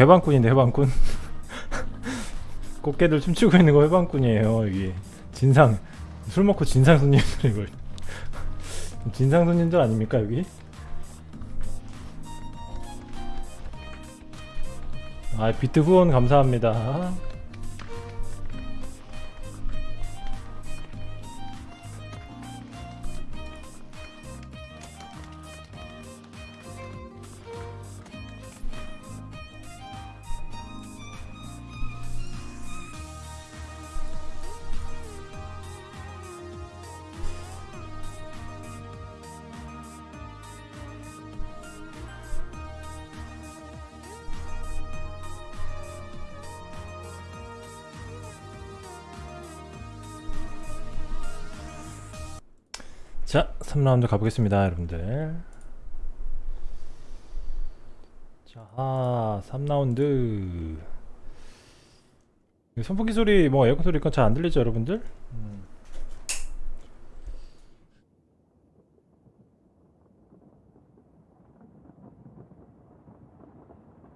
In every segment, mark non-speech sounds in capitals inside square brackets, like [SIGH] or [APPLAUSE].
회방꾼인데 회방꾼? [LAUGHS] 꽃게들 춤추고 있는 거 회방꾼이에요 여기 진상 술 먹고 진상 손님들 이걸 [LAUGHS] 진상 손님들 아닙니까 여기? 아 비트 후원 감사합니다 라운드 가보겠습니다 여러분들. 자 3라운드. 선풍기 소리 뭐 에어컨 소리 건 잘 안 들리죠 여러분들? 음.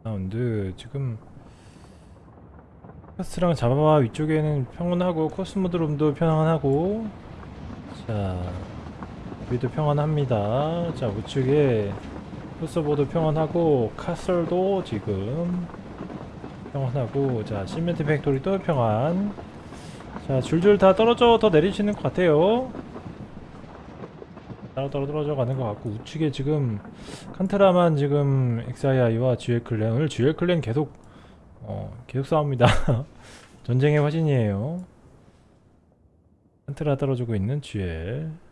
라운드. 지금 카스랑 잡아봐 위쪽에는 평온하고 코스모드롬도 평온하고. 자 여기도 평온합니다. 자 우측에 코스보도 평온하고 카슬도 지금 평온하고 자 시멘트 팩토리도 평안. 자 줄줄 다 떨어져 더 내리시는 것 같아요. 따로 따로 떨어져 가는 것 같고 우측에 지금 칸트라만 지금 XII와 GL 클랜 오늘 GL 클랜 계속 어 계속 싸웁니다. [LAUGHS] 전쟁의 화신이에요. 칸트라 떨어지고 있는 GL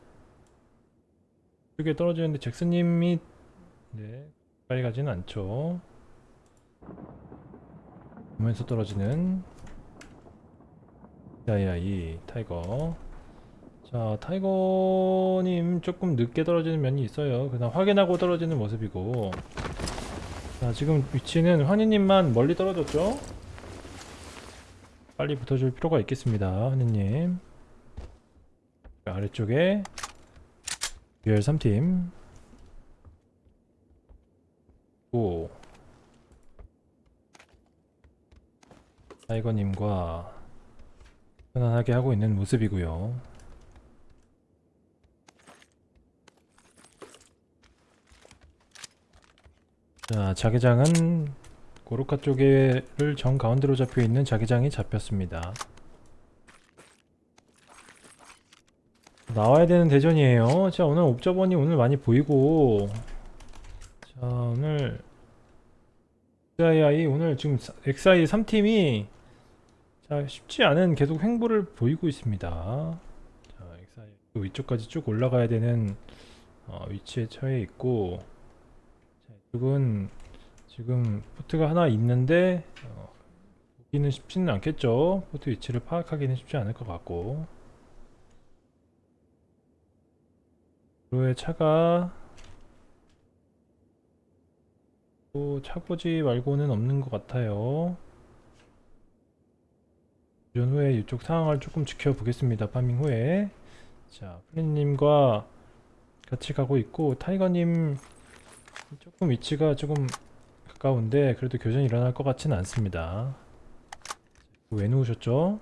이쪽에 떨어지는데 잭슨님이 네 가까이 가지는 않죠. 보면서 떨어지는 야야 이 타이거. 자 타이거님 조금 늦게 떨어지는 면이 있어요. 그냥 확인하고 떨어지는 모습이고. 자 지금 위치는 환희님만 멀리 떨어졌죠? 빨리 붙어줄 필요가 있겠습니다 환희님. 아래쪽에 듀얼 3팀. 고 타이거님과 편안하게 하고 있는 모습이고요. 자 자기장은 고로카 쪽에를 정 가운데로 잡혀있는 자기장이 잡혔습니다 나와야 되는 대전이에요. 자 오늘 옵저번이 오늘 많이 보이고. 자 오늘 XII 오늘 지금 XI 3팀이 자 쉽지 않은 계속 횡보를 보이고 있습니다. 자 XI 그 위쪽까지 쭉 올라가야 되는 어, 위치에 처해 있고. 자 이쪽은 지금 포트가 하나 있는데 어, 보기는 쉽지는 않겠죠? 포트 위치를 파악하기는 쉽지 않을 것 같고 도로에 차가 또 차고지 말고는 없는 것 같아요 교전 후에 이쪽 상황을 조금 지켜보겠습니다 파밍 후에 자 플린님과 같이 가고 있고 타이거님 조금 위치가 조금 가까운데 그래도 교전이 일어날 것 같지는 않습니다 왜 누우셨죠?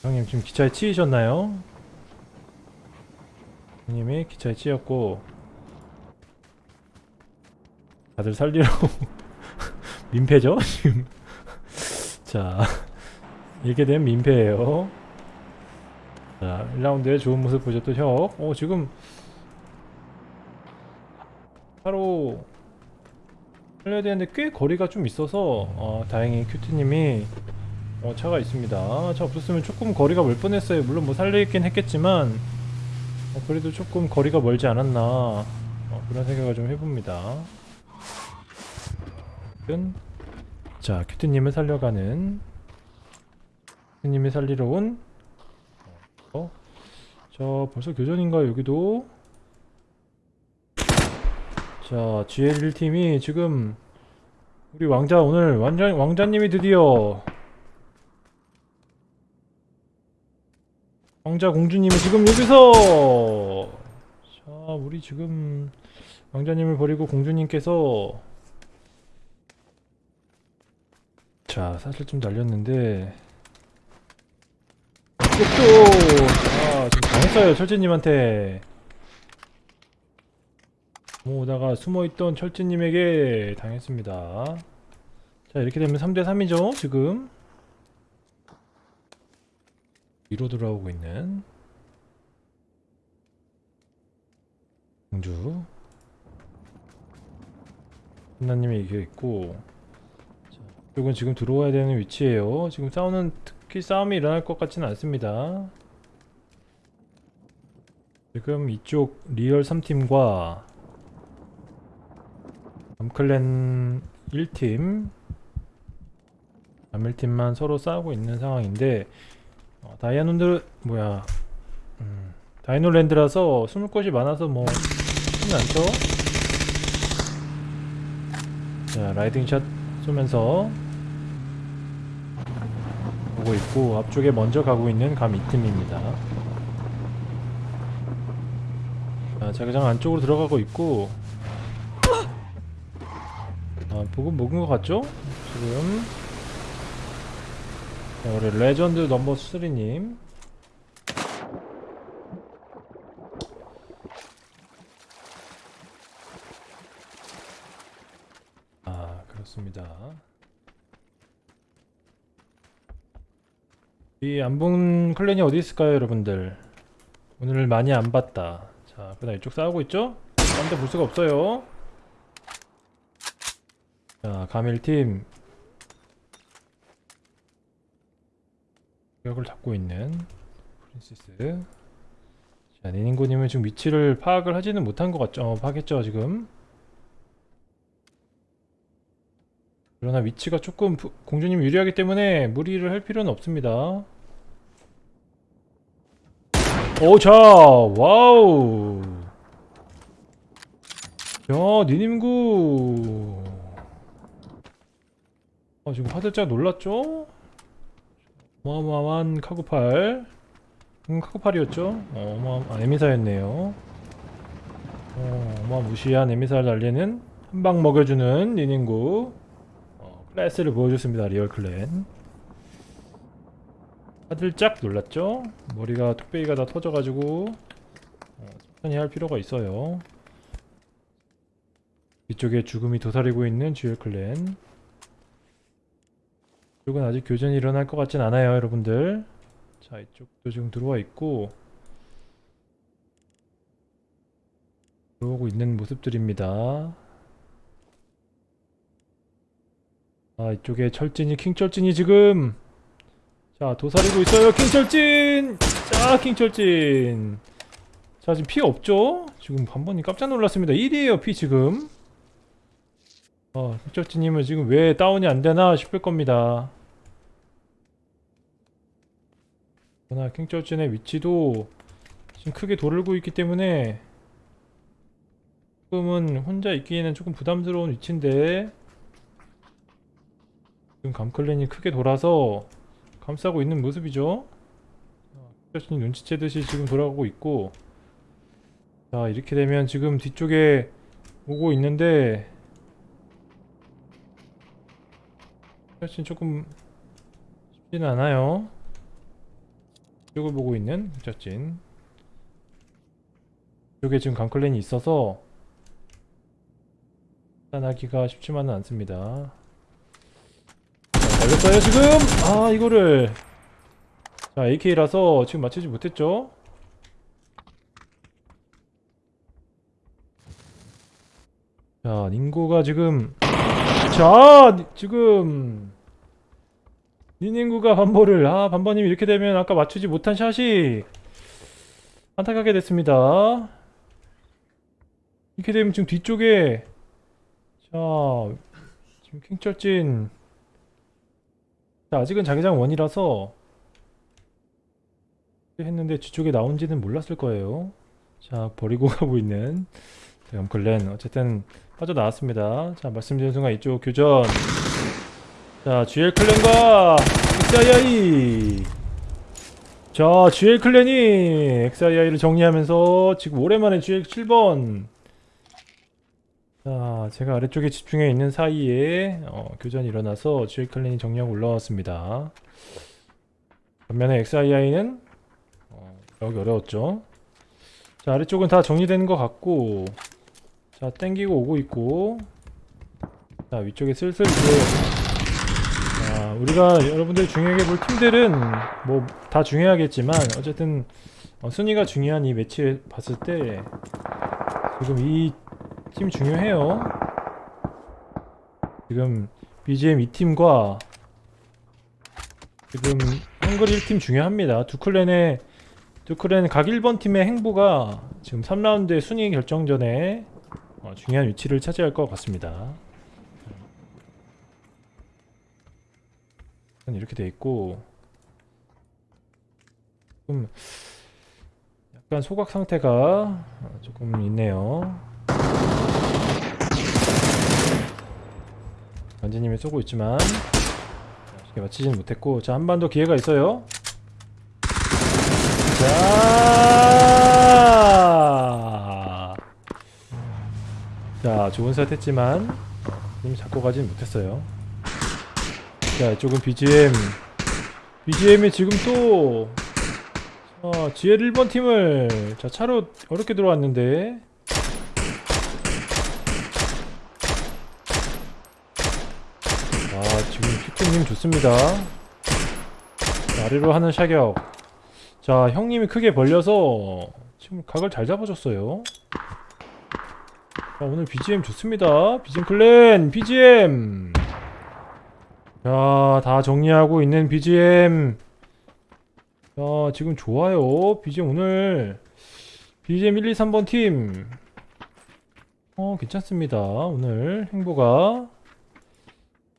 형님 지금 기차에 치이셨나요? 님이 기차에 찌였고 다들 살리러 [LAUGHS] 민폐죠 지금? [LAUGHS] 자 이렇게 되면 민폐예요. 자 1라운드에 좋은 모습 보셨던 혁? 어, 지금 바로 살려야 되는데 꽤 거리가 좀 있어서 어, 다행히 큐트님이 어, 차가 있습니다. 차 없었으면 조금 거리가 멀 뻔했어요. 물론 뭐 살려있긴 했겠지만 어, 그래도 조금 거리가 멀지 않았나 어, 그런 생각을 좀 해봅니다. 자 큐트님을 살려가는 큐트님이 살리러 온 어, 자 벌써 교전인가 여기도? 자 GL1팀이 지금 우리 왕자 오늘 왕자, 왕자님이 드디어 왕자 공주님이 지금 여기서 자 우리 지금 왕자님을 버리고 공주님께서 자 사실 좀 날렸는데 이것도 아 지금 당했어요 철진님한테. 오다가 숨어있던 철진님에게 당했습니다. 자 이렇게 되면 3대3이죠 지금 위로 돌아오고 있는 공주. 한나님이 이겨 있고 자, 이쪽은 지금 들어와야 되는 위치예요. 지금 싸우는 특히 싸움이 일어날 것 같지는 않습니다. 지금 이쪽 리얼 3팀과 암클랜 1팀 암 1팀만 서로 싸우고 있는 상황인데 어, 다이아논드 뭐야 음, 다이노랜드라서 숨을 곳이 많아서 뭐 쉽진 않죠? 자 라이딩샷 쏘면서 보고 있고 앞쪽에 먼저 가고 있는 감 2팀입니다. 자 자기장 안쪽으로 들어가고 있고. 아 보고 먹은 것 같죠? 지금 자, 우리 레전드 넘버 3님. 아 그렇습니다. 이 안본 clan이 어디 있을까요 여러분들? 오늘 많이 안 봤다. 자 그다음 이쪽 싸우고 있죠? 딴데 볼 수가 없어요. 자 가밀팀 벽을 잡고 있는 프린시스. 자 니닌고님은 지금 위치를 파악을 하지는 못한 것 같죠? 어, 파악했죠 지금. 그러나 위치가 조금 부- 공주님 유리하기 때문에 무리를 할 필요는 없습니다. 오자 wow. 야 니님구. 아 지금 화들짝 놀랐죠? 어마어마한 카구팔. 음, 카구팔이었죠? 어, 어마어마 아, M24였네요. 어, 어마무시한 M24를 날리는 한 방 먹여주는 니닌구. 어, 클래스를 보여줬습니다 리얼 clan. 화들짝 놀랐죠? 머리가 뚝배기가 다 터져가지고 어, 천천히 할 필요가 있어요. 이쪽에 죽음이 도사리고 있는 듀얼 clan 이쪽은 아직 교전이 일어날 것 같진 않아요 여러분들. 자 이쪽도 지금 들어와 있고. 들어오고 있는 모습들입니다. 아 이쪽에 철진이 킹철진이 지금. 자 도사리고 있어요 킹철진! 자 킹철진. 자 지금 피 없죠? 지금 반번이 깜짝 놀랐습니다. 1위에요 피 지금 어 킹철진님은 지금 왜 다운이 안되나 싶을 겁니다. 그러나 킹철진의 위치도 지금 크게 돌고 있기 때문에 조금은 혼자 있기에는 조금 부담스러운 위치인데 지금 감클랜이 크게 돌아서 감싸고 있는 모습이죠. 킹철진이 눈치채듯이 지금 돌아가고 있고 자 이렇게 되면 지금 뒤쪽에 오고 있는데 킹철진 조금 쉽지는 않아요. 이쪽을 보고 있는 흑자진. 이쪽에 지금 강클랜이 있어서 판단하기가 쉽지만은 않습니다. 자, 걸렸어요 지금! 아 이거를. 자 AK라서 지금 맞추지 못했죠? 자 닝고가 지금 자 니- 지금. 니닝구가 반보를 아 반보님 이렇게 되면 아까 맞추지 못한 샷이 안타깝게 됐습니다. 이렇게 되면 지금 뒤쪽에 자 지금 킹철진. 자 아직은 자기장 원이라서 했는데 뒤쪽에 나온지는 몰랐을 거예요. 자 버리고 [LAUGHS] 가고 있는 염클랜 어쨌든 빠져나왔습니다 자 말씀드린 순간 이쪽 교전 자 GL 클랜과 XII 자 GL 클랜이 XII를 정리하면서 지금 오랜만에 GL 7번 자, 제가 아래쪽에 집중해 있는 사이에 어, 교전이 일어나서 GL 클랜이 정리하고 올라왔습니다. 반면에 XII는 어, 여기 어려웠죠. 자, 아래쪽은 다 정리된 것 같고 자, 땡기고 오고 있고 자, 위쪽에 슬슬 이제 자, 우리가 여러분들 중요하게 볼 팀들은 뭐 다 중요하겠지만 어쨌든 어, 순위가 중요한 이 매치 봤을 때 지금 이 팀 중요해요. 지금 BGM 2팀과 지금 한글 1팀 중요합니다. 두 클랜의 두 클랜 각 1번 팀의 행보가 지금 3라운드의 순위 결정전에 어, 중요한 위치를 차지할 것 같습니다. 이렇게 돼 있고 조금 약간 소각 상태가 어, 조금 있네요. 관제님이 쏘고 있지만 자, 쉽게 맞히진 못했고 자 한 번 더 기회가 있어요 자, 자 좋은 샷 했지만 님 잡고 가진 못했어요. 자 이쪽은 BGM BGM이 지금 또 자, GL 1번 팀을 자 차로 어렵게 들어왔는데. 아 지금 큐트님 좋습니다. 자, 아래로 하는 샤격. 자 형님이 크게 벌려서 지금 각을 잘 잡아줬어요 자 오늘 BGM 좋습니다. BGM 클랜 BGM 자 다 정리하고 있는 BGM 자 지금 좋아요. BGM 오늘. BGM 1, 2, 3번 팀. 어, 괜찮습니다. 오늘 행보가.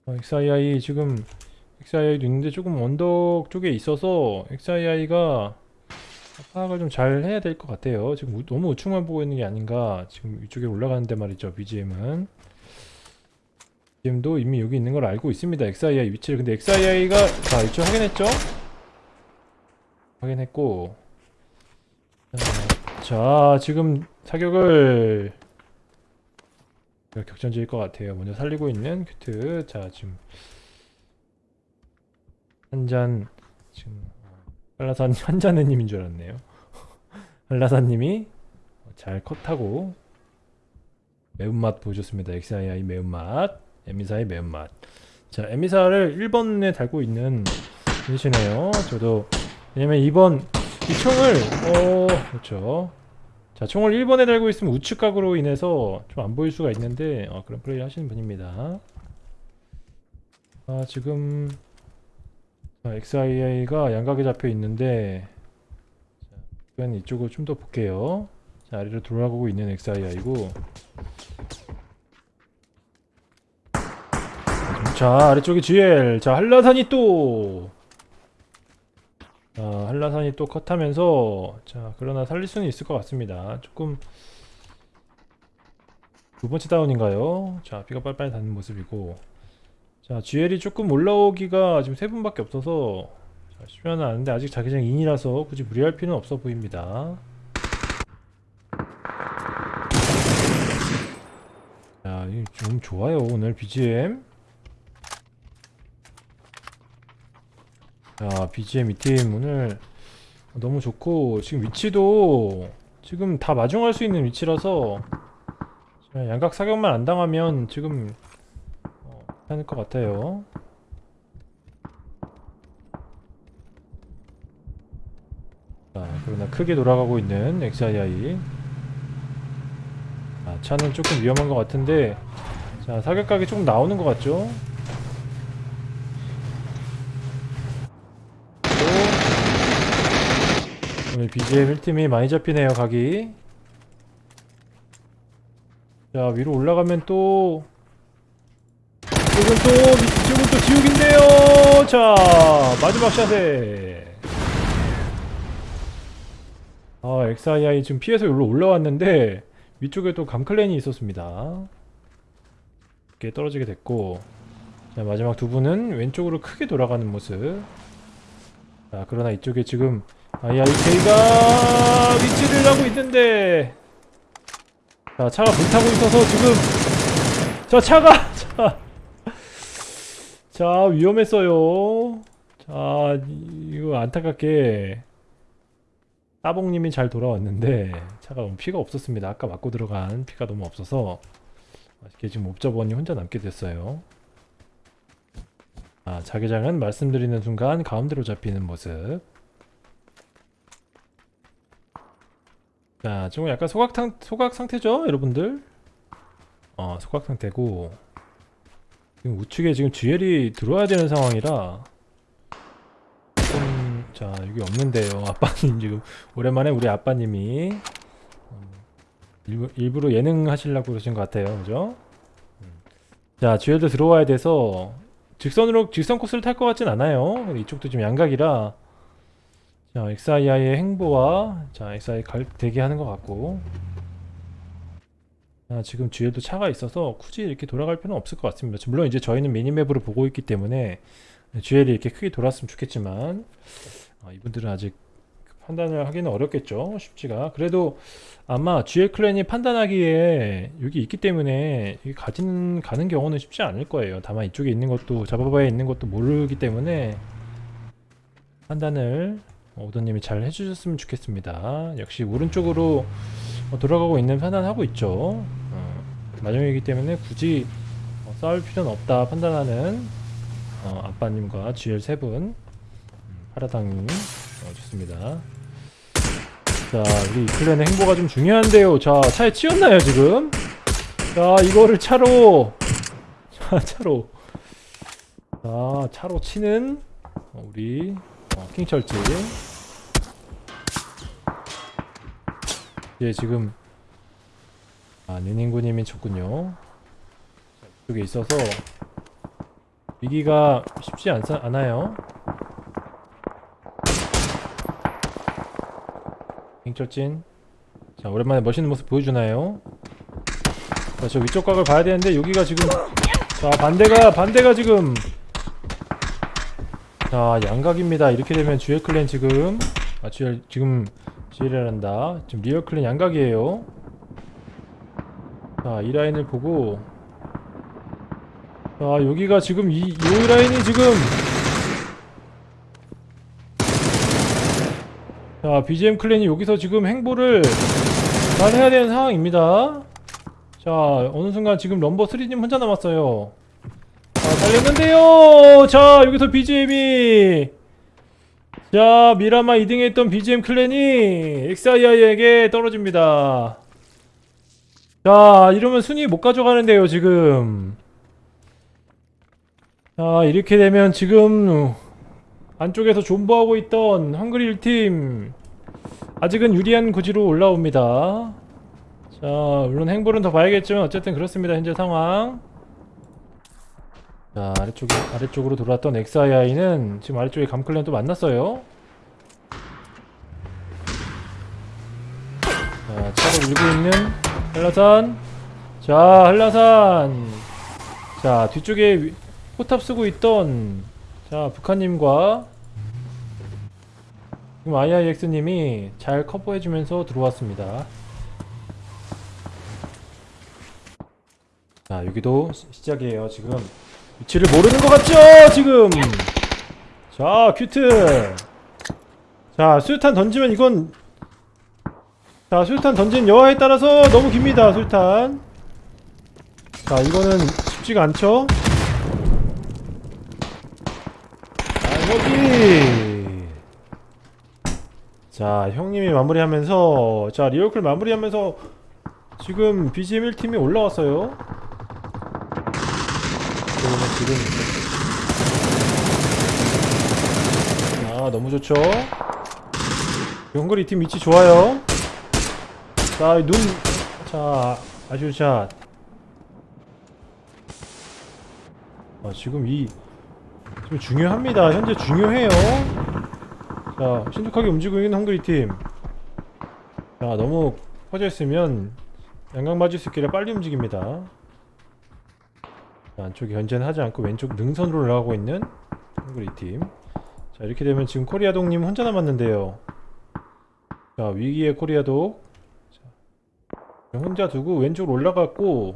어, XII 지금 XII도 있는데 조금 언덕 쪽에 있어서 XII가 파악을 좀 잘 해야 될 것 같아요. 지금 우- 너무 우측만 보고 있는 게 아닌가. 지금 이쪽에 올라가는데 말이죠. BGM은. BGM도 이미 여기 있는 걸 알고 있습니다. XII 위치를. 근데 XII가 자 이쪽 확인했죠? 확인했고 자, 자 지금 사격을 격전지일 것 같아요. 먼저 살리고 있는 큐트. 자, 지금 한 잔 지금 한라산 한자네님인 줄 알았네요. [LAUGHS] 한라산님이 잘 컷하고 매운맛 보여줬습니다. XII 매운맛, 에미사의 매운맛. 자, 에미사를 1번에 달고 있는 분이시네요. 저도 왜냐면 2번 이 총을 어 그렇죠. 자 총을 1번에 달고 있으면 우측 각으로 인해서 좀 안 보일 수가 있는데 어, 그런 플레이를 하시는 분입니다 아 지금 자, XIA가 양각에 잡혀 있는데 자, 그건 이쪽을 좀 더 볼게요. 자 아래로 돌아가고 있는 XIA이고. 자 아래쪽에 GL 자 한라산이 또. 자, 한라산이 또 컷하면서 자 그러나 살릴 수는 있을 것 같습니다. 조금 두 번째 다운인가요? 자 비가 빨빨 닿는 모습이고 자 GL이 조금 올라오기가 지금 세 분밖에 없어서 자, 쉽지는 않은데 아직 자기장 인이라서 굳이 무리할 필요는 없어 보입니다. 자, 이좀 좋아요 오늘 BGM 자, BGM 이 팀 오늘 너무 좋고 지금 위치도 지금 다 마중할 수 있는 위치라서 자, 양각 사격만 안 당하면 지금 어, 괜찮을 것 같아요. 자, 그러나 크게 돌아가고 있는 XII. 아, 차는 조금 위험한 것 같은데 자, 사격각이 조금 나오는 것 같죠? 오늘 BGM 1팀이 많이 잡히네요 각이 자 위로 올라가면 또 이건 또 이쪽은 또 지옥인데요. 자 마지막 샷에. 아 XII 지금 피해서 여기로 올라왔는데 위쪽에 또 감클랜이 있었습니다. 이렇게 떨어지게 됐고. 자 마지막 두 분은 왼쪽으로 크게 돌아가는 모습. 자 그러나 이쪽에 지금 IIK가 위치를 하고 있는데. 자 차가 불타고 있어서 지금 자 차가 [LAUGHS] 자, 자 위험했어요. 자 이- 이거 안타깝게 따봉님이 잘 돌아왔는데 차가 너무 피가 없었습니다. 아까 맞고 들어간 피가 너무 없어서 아쉽게 지금 옵저버니 혼자 남게 됐어요. 아 자기장은 말씀드리는 순간 가운데로 잡히는 모습. 자 지금 약간 소각, 상, 소각 상태죠 여러분들? 어 소각 상태고 지금 우측에 지금 GL이 들어와야 되는 상황이라 좀, 자 여기 없는데요. [LAUGHS] 아빠님 지금 오랜만에 우리 아빠님이 음, 일부, 일부러 예능 하시려고 그러신 것 같아요. 그죠? 음. 자 GL도 들어와야 돼서 직선으로 직선 코스를 탈 것 같진 않아요. 이쪽도 지금 양각이라. 자 XII의 행보와 자 XI 갈, 대기하는 것 같고 아, 지금 뒤에도 차가 있어서 굳이 이렇게 돌아갈 필요는 없을 것 같습니다. 물론 이제 저희는 미니맵으로 보고 있기 때문에 GL이 이렇게 크게 돌았으면 좋겠지만 아, 이분들은 아직 판단을 하기는 어렵겠죠. 쉽지가. 그래도 아마 GL 클랜이 판단하기에 여기 있기 때문에 여기 가진 가는 경우는 쉽지 않을 거예요. 다만 이쪽에 있는 것도 잡아봐야 있는 것도 모르기 때문에 판단을 오더님이 잘 해주셨으면 좋겠습니다. 역시 오른쪽으로 어, 돌아가고 있는 판단하고 있죠. 어, 마정이기 때문에 굳이 어, 싸울 필요는 없다 판단하는 어, 아빠님과 GL 세 분, 음, 파라당님 어, 좋습니다. 자, 우리 클랜의 행보가 좀 중요한데요. 자, 차에 치였나요 지금? 자, 이거를 차로, [LAUGHS] 자, 차로, 자, 차로 치는 어, 우리 어, 킹철지. 예, 지금 아, 니닝구님이 쳤군요. 자, 이쪽에 있어서 위기가 쉽지 않, 않아요. 킹철진. 자, 오랜만에 멋있는 모습 보여주나요? 자, 저 위쪽 각을 봐야 되는데 여기가 지금 자, 반대가 반대가 지금 자, 양각입니다. 이렇게 되면 GL clan 지금 아, GL 지금 GL이란다. 지금 리얼 clan 양각이에요. 자, 이 라인을 보고 자, 여기가 지금 이, 이 라인이 지금 자, BGM clan이 여기서 지금 행보를 잘 해야 되는 상황입니다. 자, 어느 순간 지금 럼버 3님 혼자 남았어요. 자, 달렸는데요! 자, 여기서 BGM이 자, 미라마 2등에 있던 BGM 클랜이 XII에게 떨어집니다. 자, 이러면 순위 못 가져가는데요, 지금. 자, 이렇게 되면 지금 안쪽에서 존버하고 있던 헝그리 1팀 아직은 유리한 구지로 올라옵니다. 자, 물론 행보는 더 봐야겠지만 어쨌든 그렇습니다. 현재 상황. 자, 아래쪽에 아래쪽으로 돌아왔던 XII는 지금 아래쪽에 감클랜 또 만났어요. 자, 차를 밀고 있는 한라산. 자, 한라산. 자, 뒤쪽에 위- 포탑 쓰고 있던 자, 북한님과 지금 IIX님이 잘 커버해주면서 들어왔습니다. 자, 여기도 시- 시작이에요. 지금 위치를 모르는 것 같죠? 지금. 자, 큐트. 자, 수류탄 던지면 이건 자, 수류탄 던진 여하에 따라서 너무 깁니다. 수류탄. 자, 이거는 쉽지가 않죠? 자, 여기. 자, 형님이 마무리하면서 자, 리얼클 마무리하면서 지금 BGM 1팀이 올라왔어요. 지금 아 너무 좋죠 영걸이 팀 위치 좋아요 자 눈 자 아주샷 아 지금 이 지금 중요합니다 현재 중요해요 자 신속하게 움직이고 있는 헝그리 팀 자 너무 퍼져 있으면 양각 맞을 수 있기를 빨리 움직입니다 자, 안쪽에 견제는 하지 않고 왼쪽 능선으로 올라가고 있는 헝그리 팀. 자 이렇게 되면 지금 코리아독님 혼자 남았는데요. 자 위기의 코리아독. 자, 혼자 두고 왼쪽으로 올라갔고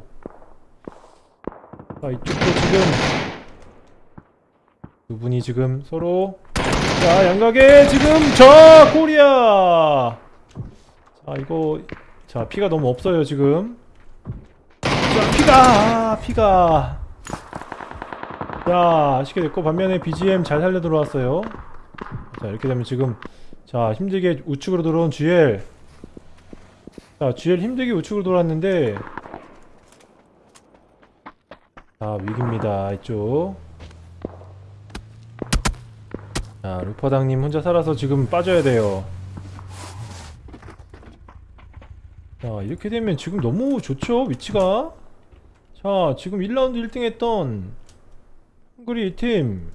자 이쪽도 지금 두 분이 지금 서로 자 양각에 지금 자 코리아! 자 이거 자 피가 너무 없어요 지금. 자 피가 피가. 자 아쉽게 됐고 반면에 BGM 잘 살려 들어왔어요. 자 이렇게 되면 지금 자 힘들게 우측으로 들어온 GL 자 GL 힘들게 우측으로 돌았는데 자 위기입니다 이쪽. 자 루퍼당님 혼자 살아서 지금 빠져야 돼요. 자 이렇게 되면 지금 너무 좋죠 위치가? 자 지금 1라운드 1등 했던 헝그리 팀.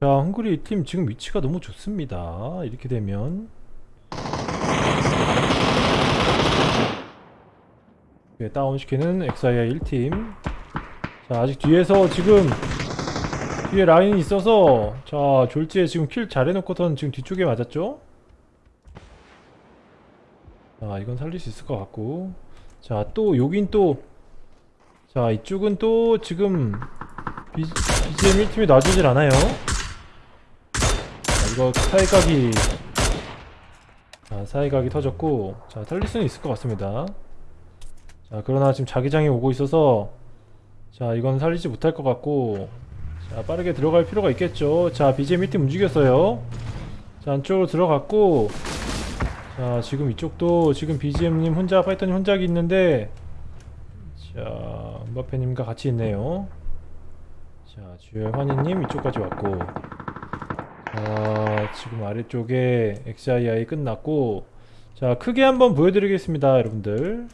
자, 헝그리 팀 지금 위치가 너무 좋습니다. 이렇게 되면 네, 다운시키는 엑사이아 1팀 자, 아직 뒤에서 지금 뒤에 라인이 있어서 자, 졸지에 지금 킬 잘 해놓고선 지금 뒤쪽에 맞았죠? 자, 이건 살릴 수 있을 것 같고 자, 또 여긴 또 자, 이쪽은 또 지금 B, BGM 1팀이 놔주질 않아요. 자, 이거 사이각이 자, 사이각이 터졌고 자, 살릴 수는 있을 것 같습니다. 자, 그러나 지금 자기장이 오고 있어서 자, 이건 살리지 못할 것 같고 자, 빠르게 들어갈 필요가 있겠죠. 자, BGM 1팀 움직였어요. 자, 안쪽으로 들어갔고 자, 지금 이쪽도 지금 BGM님 혼자, 파이터님 혼자 있는데 자, 음바페님과 같이 있네요. 자, 주열 환희님 이쪽까지 왔고 자, 지금 아래쪽에 XII 끝났고 자, 크게 한번 보여드리겠습니다, 여러분들.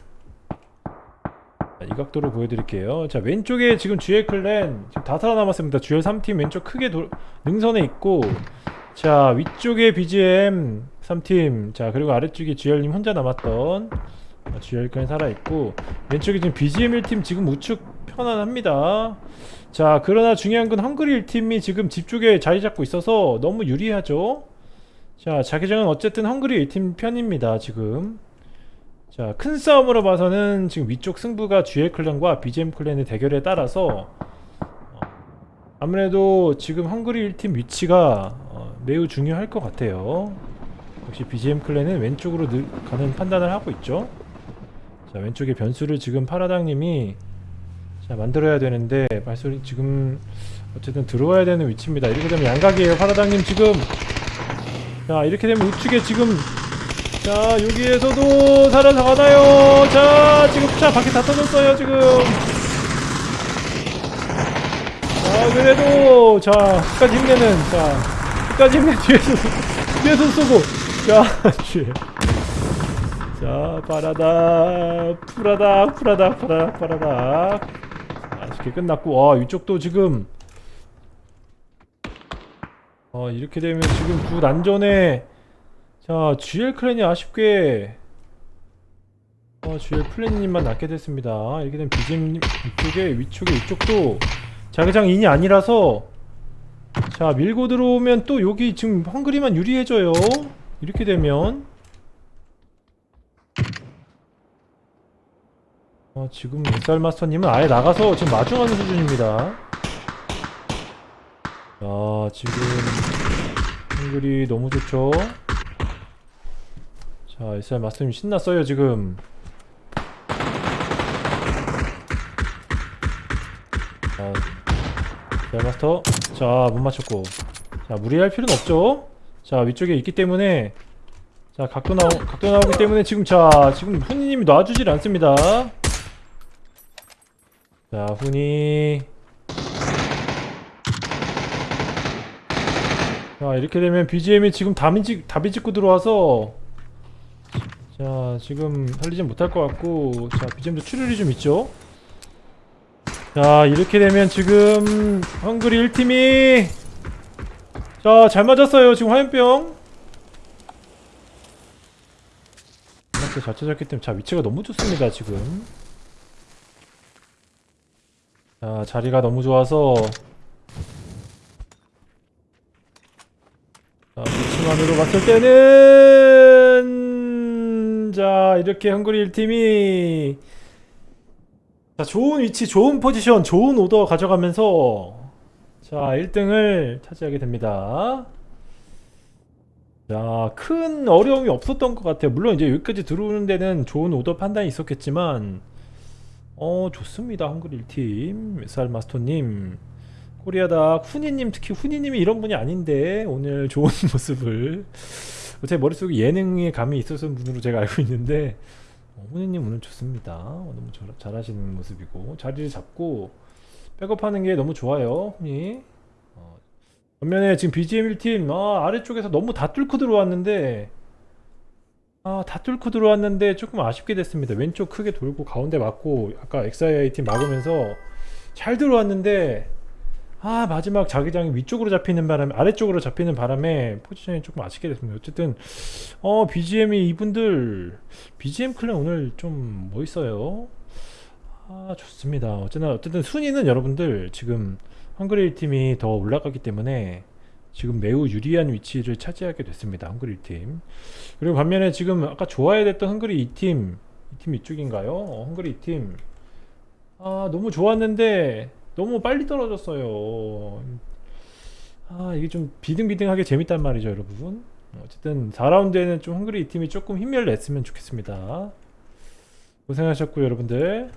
자, 이 각도로 보여드릴게요. 자, 왼쪽에 지금 GL 클랜 다 살아남았습니다. GL 3팀 왼쪽 크게 도, 능선에 있고 자, 위쪽에 BGM 3팀 자, 그리고 아래쪽에 GL님 혼자 남았던 어, GL 클랜 살아있고 왼쪽에 지금 BGM 1팀 지금 우측 편안합니다. 자 그러나 중요한 건 헝그리 1팀이 지금 집 쪽에 자리 잡고 있어서 너무 유리하죠. 자 자기장은 어쨌든 헝그리 1팀 편입니다 지금. 자 큰 싸움으로 봐서는 지금 위쪽 승부가 GL 클랜과 BGM 클랜의 대결에 따라서 어, 아무래도 지금 헝그리 1팀 위치가 어, 매우 중요할 것 같아요. 역시 BGM 클랜은 왼쪽으로 늘 가는 판단을 하고 있죠. 자 왼쪽에 변수를 지금 파라당님이 자 만들어야 되는데 발소리 지금 어쨌든 들어와야 되는 위치입니다 이렇게 되면 양각이에요 파라당님 지금 자 이렇게 되면 우측에 지금 자 여기에서도 살아나가나요? 자 지금 차 바퀴 다 터졌어요 지금. 자 그래도 자 끝까지 힘내는 자 끝까지 힘내 뒤에서 뒤에서 쏘고. 자 [LAUGHS] 뒤에 자 파라다 푸라다 푸라다 파라 파라다. 아쉽게 끝났고 와 이쪽도 지금. 어 이렇게 되면 지금 구 난전에 자 GL 클랜이 아쉽게 어 GL 플랜님만 낫게 됐습니다 이렇게 되면 BGM 이쪽에 위쪽에 이쪽도 자기장 인이 아니라서 자 밀고 들어오면 또 여기 지금 헝그리만 유리해져요 이렇게 되면 어, 지금 엑살 마스터님은 아예 나가서 지금 마중하는 수준입니다. 자, 지금 한글이 너무 좋죠. 자, 엑살 마스터님 신났어요 지금. 자, 엑살 마스터, 자, 못 맞췄고, 자, 무리할 필요는 없죠. 자, 위쪽에 있기 때문에. 자, 각도 나오, 각도 나오기 때문에 지금 자, 지금 훈이님이 놔주질 않습니다. 자, 훈이. 자, 이렇게 되면 BGM이 지금 답이 찍고 들어와서 자, 지금 살리진 못할 것 같고 자, BGM도 출혈이 좀 있죠? 자, 이렇게 되면 지금 헝그리 1팀이 자, 잘 맞았어요. 지금 화염병 이렇게 잘 찾았기 때문에 자, 위치가 너무 좋습니다, 지금 자 자리가 너무 좋아서 자 위치만으로 봤을 때는 자 이렇게 헝그리 1팀이 자 좋은 위치 좋은 포지션 좋은 오더 가져가면서 자 1등을 차지하게 됩니다. 자큰 어려움이 없었던 것 같아요. 물론 이제 여기까지 들어오는 데는 좋은 오더 판단이 있었겠지만 어 좋습니다 한글 1팀. SR 마스터님. 코리아다 후니님 특히 후니님이 이런 분이 아닌데 오늘 좋은 [LAUGHS] 모습을 제 머릿속에 예능의 감이 있었던 분으로 제가 알고 있는데 어, 후니님 오늘 좋습니다 어, 너무 잘, 잘하시는 모습이고 자리를 잡고 백업하는 게 너무 좋아요 후니 어, 반면에 지금 BGM 1팀 아, 아래쪽에서 너무 다 뚫고 들어왔는데 아, 다 뚫고 들어왔는데 조금 아쉽게 됐습니다. 왼쪽 크게 돌고 가운데 맞고 아까 XII 팀 막으면서 잘 들어왔는데 아 마지막 자기장이 위쪽으로 잡히는 바람에 아래쪽으로 잡히는 바람에 포지션이 조금 아쉽게 됐습니다. 어쨌든 어 BGM이 이분들 BGM 클랜 오늘 좀 멋있어요. 아 좋습니다. 어쨌든 어쨌든 순위는 여러분들 지금 헝그레이 팀이 더 올라가기 때문에 지금 매우 유리한 위치를 차지하게 됐습니다. 헝그리 팀. 그리고 반면에 지금 아까 좋아야 됐던 헝그리 2팀, 이팀 이쪽인가요? 어, 헝그리 2팀. 아, 너무 좋았는데 너무 빨리 떨어졌어요. 아, 이게 좀 비등비등하게 재밌단 말이죠, 여러분. 어쨌든 4라운드에는 좀 헝그리 2팀이 조금 힘을 냈으면 좋겠습니다. 고생하셨고 여러분들